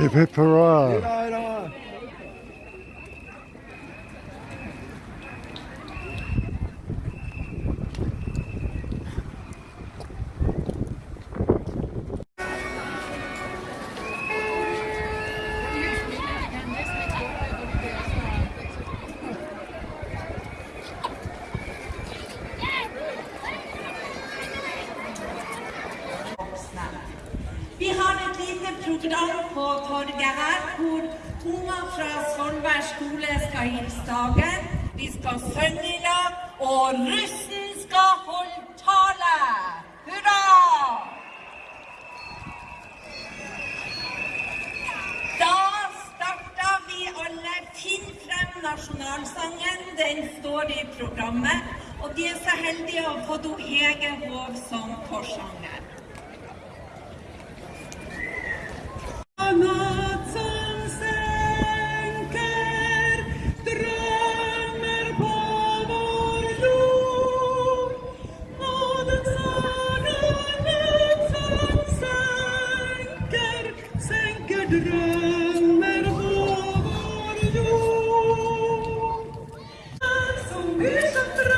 Hip hip hurrah. Program på torget her hvor unger fra Svolvær skole skal hilse dagen. Vi skal synge i lag, og russen skal holde tale. Hurra! Da starter vi alle. Finn frem nasjonalsangen. Den står i programmet. Og de er så heldige å få do Hege Hov som forsanger. It's a